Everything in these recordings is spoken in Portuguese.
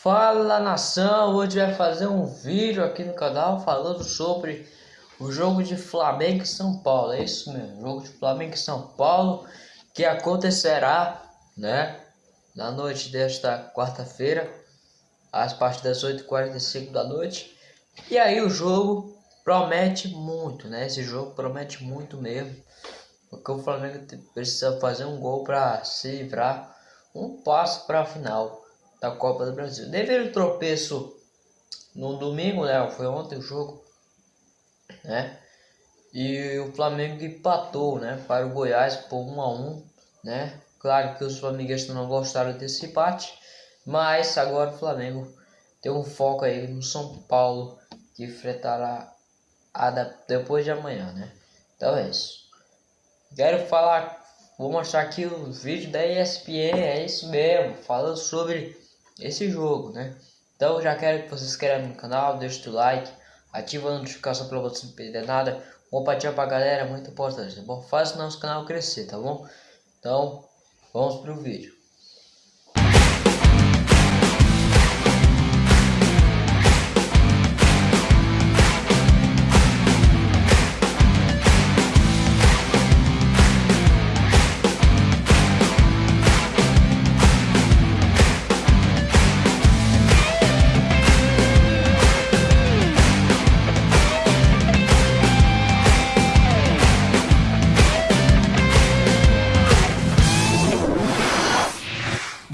Fala nação, hoje vai fazer um vídeo aqui no canal falando sobre o jogo de Flamengo e São Paulo, é isso mesmo, jogo de Flamengo e São Paulo que acontecerá, né, na noite desta quarta-feira, às partir das 8h45 da noite, e aí o jogo promete muito, né, esse jogo promete muito mesmo, porque o Flamengo precisa fazer um gol para se livrar um passo para a final da Copa do Brasil. Devido ao tropeço no domingo, né? Foi ontem o jogo, né? E o Flamengo empatou, né? Para o Goiás por 1 a 1, né? Claro que os flamenguistas não gostaram desse empate, mas agora o Flamengo tem um foco aí no São Paulo que enfrentará a da, depois de amanhã, né? Então é isso. Quero falar, vou mostrar aqui o vídeo da ESPN, é isso mesmo, falando sobre esse jogo, né? Então já quero que você se inscreva no canal, deixe o like, ativa a notificação para você não perder nada, compartilha pra galera, é muito importante, tá bom? Faz o nosso canal crescer, tá bom? Então, vamos pro vídeo.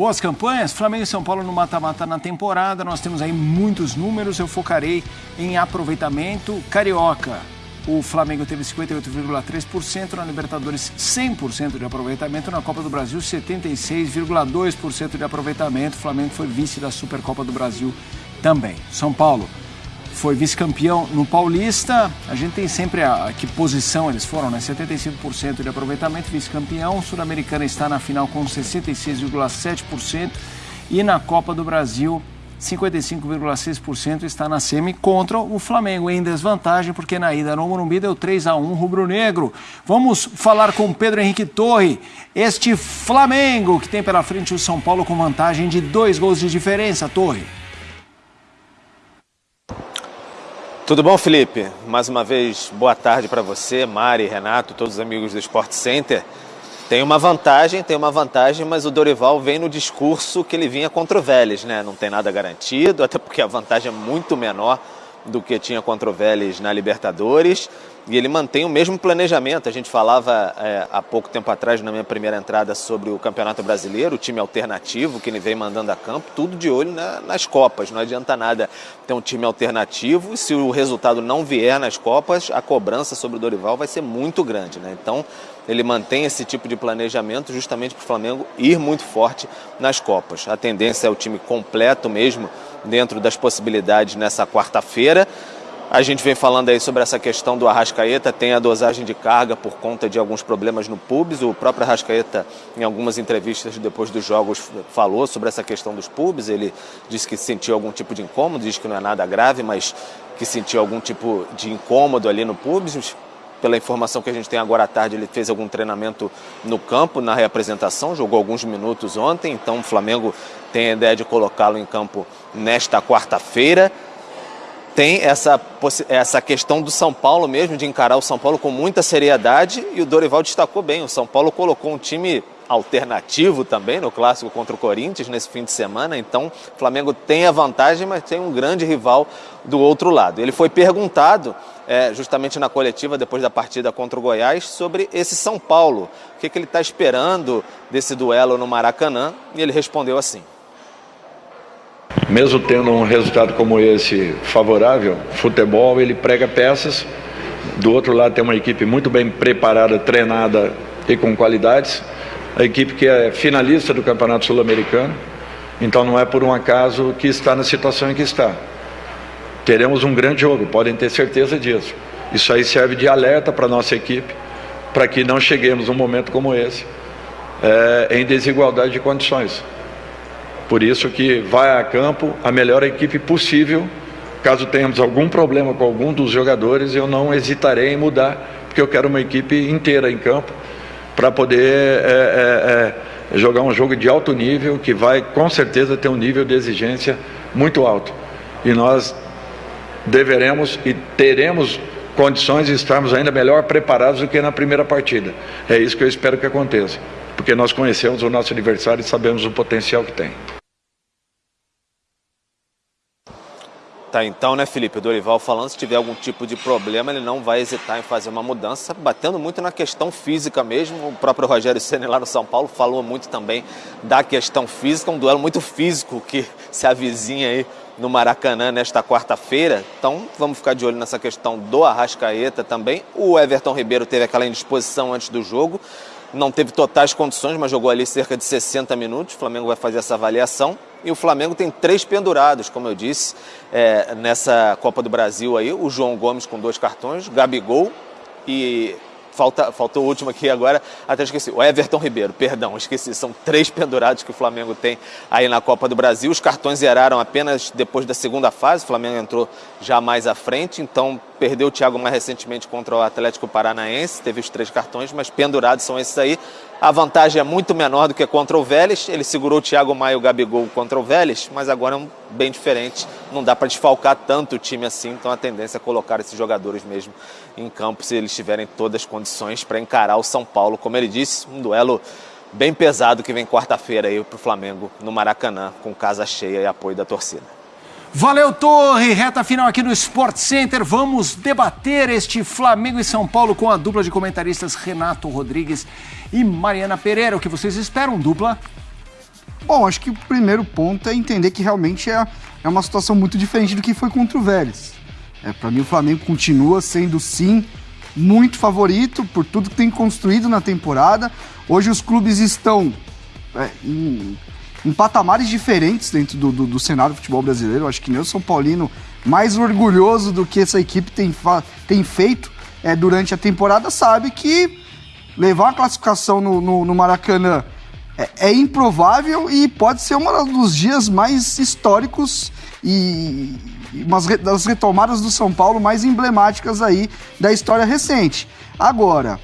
Boas campanhas, Flamengo e São Paulo no mata-mata na temporada. Nós temos aí muitos números, eu focarei em aproveitamento carioca. O Flamengo teve 58,3%, na Libertadores 100% de aproveitamento, na Copa do Brasil 76,2% de aproveitamento. O Flamengo foi vice da Supercopa do Brasil também. São Paulo foi vice-campeão no Paulista. A gente tem sempre a, a, que posição eles foram, né? 75% de aproveitamento, vice-campeão. Sul-Americana está na final com 66,7% e na Copa do Brasil 55,6% está na semi contra o Flamengo em desvantagem, porque na ida no Morumbi deu 3 a 1 rubro-negro. Vamos falar com Pedro Henrique Torre, este Flamengo que tem pela frente o São Paulo com vantagem de dois gols de diferença, Torre. Tudo bom, Felipe? Mais uma vez, boa tarde para você, Mari, Renato, todos os amigos do Sport Center. Tem uma vantagem, tem uma vantagem, mas o Dorival vem no discurso que ele vinha contra o Vélez, né? Não tem nada garantido, até porque a vantagem é muito menor do que tinha contra o Vélez na Libertadores e ele mantém o mesmo planejamento. A gente falava é, há pouco tempo atrás, na minha primeira entrada, sobre o Campeonato Brasileiro, o time alternativo que ele vem mandando a campo, tudo de olho na, nas Copas. Não adianta nada ter um time alternativo e se o resultado não vier nas Copas, a cobrança sobre o Dorival vai ser muito grande. Né? Então, ele mantém esse tipo de planejamento justamente para o Flamengo ir muito forte nas Copas. A tendência é o time completo mesmo dentro das possibilidades nessa quarta-feira. A gente vem falando aí sobre essa questão do Arrascaeta, tem a dosagem de carga por conta de alguns problemas no pubs. O próprio Arrascaeta, em algumas entrevistas depois dos jogos, falou sobre essa questão dos pubs. Ele disse que sentiu algum tipo de incômodo, diz que não é nada grave, mas que sentiu algum tipo de incômodo ali no pubs. Pela informação que a gente tem agora à tarde, ele fez algum treinamento no campo, na reapresentação, jogou alguns minutos ontem, então o Flamengo tem a ideia de colocá-lo em campo nesta quarta-feira tem essa, essa questão do São Paulo mesmo, de encarar o São Paulo com muita seriedade e o Dorival destacou bem. O São Paulo colocou um time alternativo também no clássico contra o Corinthians nesse fim de semana. Então, o Flamengo tem a vantagem, mas tem um grande rival do outro lado. Ele foi perguntado, é, justamente na coletiva depois da partida contra o Goiás, sobre esse São Paulo. O que, que ele está esperando desse duelo no Maracanã? E ele respondeu assim mesmo tendo um resultado como esse favorável, futebol ele prega peças. Do outro lado tem uma equipe muito bem preparada, treinada e com qualidades. A equipe que é finalista do Campeonato Sul-Americano. Então não é por um acaso que está na situação em que está. Teremos um grande jogo, podem ter certeza disso. Isso aí serve de alerta para a nossa equipe, para que não cheguemos num momento como esse, é, em desigualdade de condições. Por isso que vai a campo a melhor equipe possível. Caso tenhamos algum problema com algum dos jogadores, eu não hesitarei em mudar, porque eu quero uma equipe inteira em campo para poder é, é, jogar um jogo de alto nível que vai com certeza ter um nível de exigência muito alto. E nós deveremos e teremos condições de estarmos ainda melhor preparados do que na primeira partida. É isso que eu espero que aconteça, porque nós conhecemos o nosso adversário e sabemos o potencial que tem. Tá, então, né, Felipe? O Dorival falando, se tiver algum tipo de problema, ele não vai hesitar em fazer uma mudança, batendo muito na questão física mesmo. O próprio Rogério Senna lá no São Paulo falou muito também da questão física, um duelo muito físico que se avizinha aí no Maracanã nesta quarta-feira. Então, vamos ficar de olho nessa questão do Arrascaeta também. O Everton Ribeiro teve aquela indisposição antes do jogo, não teve totais condições, mas jogou ali cerca de 60 minutos. O Flamengo vai fazer essa avaliação. E o Flamengo tem três pendurados, como eu disse, é, nessa Copa do Brasil aí. O João Gomes com dois cartões, Gabigol e falta, faltou o último aqui agora, até esqueci, o Everton Ribeiro, perdão, esqueci, são três pendurados que o Flamengo tem aí na Copa do Brasil, os cartões zeraram apenas depois da segunda fase, o Flamengo entrou já mais à frente, então perdeu o Thiago mais recentemente contra o Atlético Paranaense, teve os três cartões, mas pendurados são esses aí, a vantagem é muito menor do que contra o Vélez, ele segurou o Thiago Maia e o Gabigol contra o Vélez, mas agora é um bem diferente, não dá para desfalcar tanto o time assim, então a tendência é colocar esses jogadores mesmo em campo se eles tiverem todas as condições para encarar o São Paulo, como ele disse, um duelo bem pesado que vem quarta-feira aí para o Flamengo no Maracanã, com casa cheia e apoio da torcida. Valeu, Torre! Reta final aqui no Sport Center. Vamos debater este Flamengo e São Paulo com a dupla de comentaristas Renato Rodrigues e Mariana Pereira. O que vocês esperam, dupla? Bom, acho que o primeiro ponto é entender que realmente é, é uma situação muito diferente do que foi contra o Vélez. É, Para mim, o Flamengo continua sendo, sim, muito favorito por tudo que tem construído na temporada. Hoje os clubes estão é, em, em, patamares diferentes dentro do, do, do, cenário do futebol brasileiro. Acho que nem o São Paulino, mais orgulhoso do que essa equipe tem, tem feito é, durante a temporada, sabe que levar uma classificação no, no, no Maracanã é, é, improvável e pode ser um dos dias mais históricos e uma das retomadas do São Paulo mais emblemáticas aí da história recente. Agora,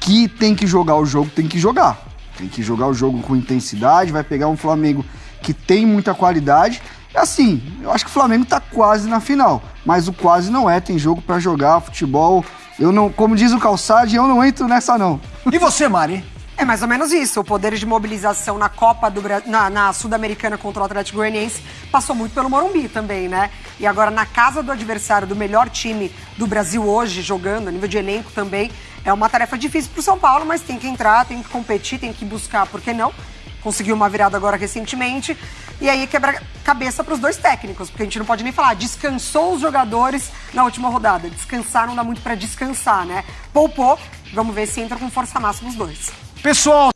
que tem que jogar o jogo, tem que jogar. Tem que jogar o jogo com intensidade, vai pegar um Flamengo que tem muita qualidade. Assim, eu acho que o Flamengo tá quase na final, mas o quase não é, tem jogo para jogar, futebol. Eu não, como diz o Calçade, eu não entro nessa não. E você, Mari? É mais ou menos isso. O poder de mobilização na Copa do na, na Sul-Americana contra o Atlético Goianiense passou muito pelo Morumbi também, né? E agora na casa do adversário, do melhor time do Brasil hoje jogando, a nível de elenco também, é uma tarefa difícil para o São Paulo, mas tem que entrar, tem que competir, tem que buscar, por que não? Conseguiu uma virada agora recentemente. E aí quebra cabeça para os dois técnicos, porque a gente não pode nem falar, descansou os jogadores na última rodada. Descansar não dá muito para descansar, né? Poupou, vamos ver se entra com força máxima os dois. Pessoal,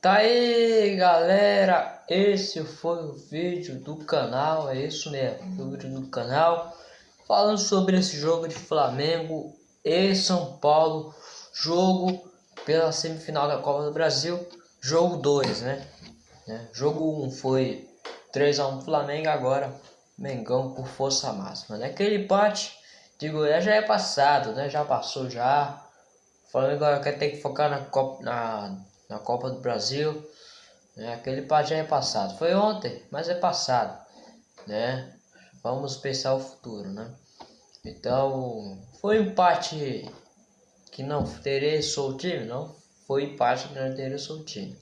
tá aí galera, esse foi o vídeo do canal, é isso mesmo, o vídeo do canal, falando sobre esse jogo de Flamengo e São Paulo, jogo pela semifinal da Copa do Brasil, jogo 2, né? né? Jogo 1 um foi 3x1 Flamengo, agora Mengão por força máxima, né? Aquele empate de Goiás já é passado, né? Já passou já, Flamengo agora quer ter que focar na Copa, na, na Copa do Brasil. Né? Aquele empate já é passado. Foi ontem, mas é passado. Né? Vamos pensar o futuro, né? Então, foi um empate que não interessou o time, não foi empate que não interessou o time.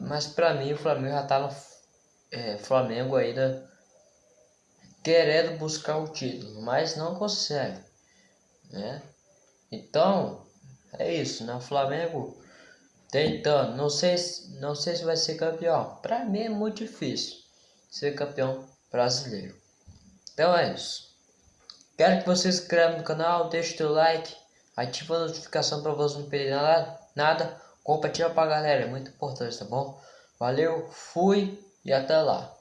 Mas para mim o Flamengo já tá no é, Flamengo ainda querendo buscar o título, mas não consegue, né? Então, é isso, né? O Flamengo tentando, não sei, não sei se vai ser campeão. Para mim é muito difícil ser campeão brasileiro. Então é isso. Quero que você se inscreva no canal, deixe seu like, ative a notificação para você não perder nada, nada. Compartilha pra galera, é muito importante, tá bom? Valeu, fui e até lá.